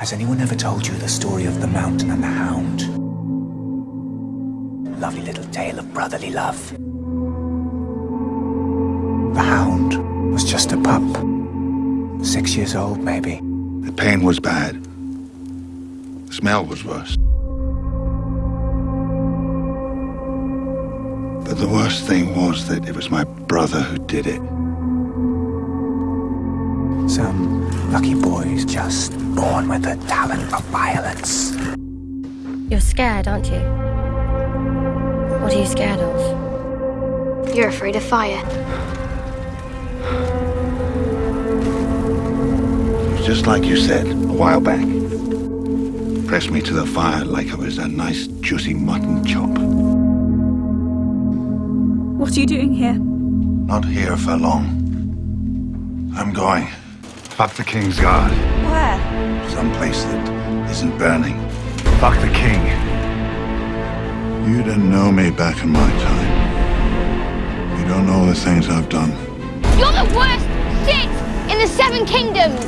Has anyone ever told you the story of the mountain and the hound? Lovely little tale of brotherly love. The hound was just a pup. Six years old, maybe. The pain was bad. The smell was worse. But the worst thing was that it was my brother who did it. Some lucky boys just born with a talent for violence. You're scared, aren't you? What are you scared of? You're afraid of fire. Just like you said a while back. Press me to the fire like I was a nice, juicy mutton chop. What are you doing here? Not here for long. I'm going. Fuck the Kingsguard. Where? Someplace that isn't burning. Fuck the king. You didn't know me back in my time. You don't know the things I've done. You're the worst Sith in the Seven Kingdoms!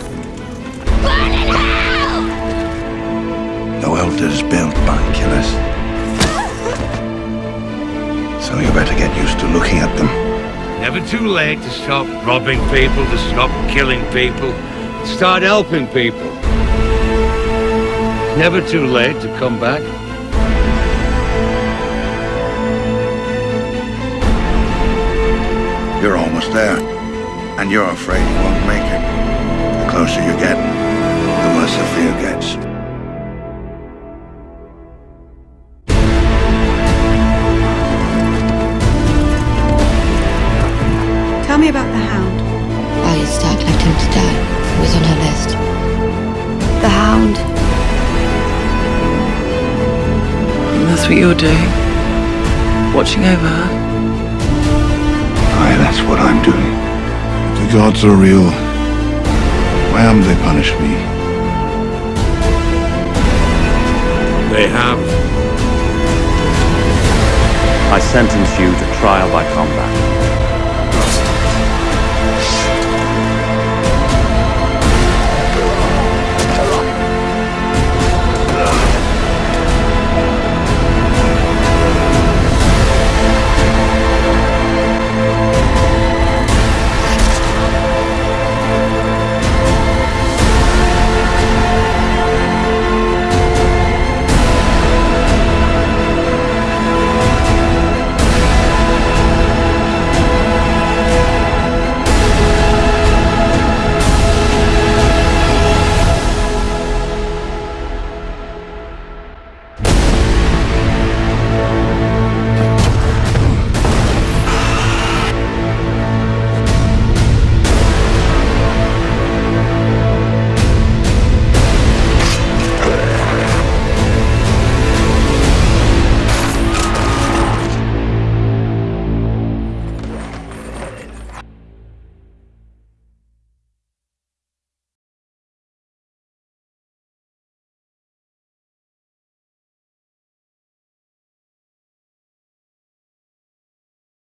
Burn in hell! No elders built by killers. So you better get used to looking at them. Never too late to stop robbing people, to stop killing people, start helping people. Never too late to come back. You're almost there. And you're afraid you won't make it. The closer you get, the worse the fear gets. Me about the hound. Arya Stark left him to die. It was on her list. The hound. That's what you're doing. Watching over her. Aye, that's what I'm doing. The gods are real. Why haven't they punished me? They have. I sentence you to trial by combat.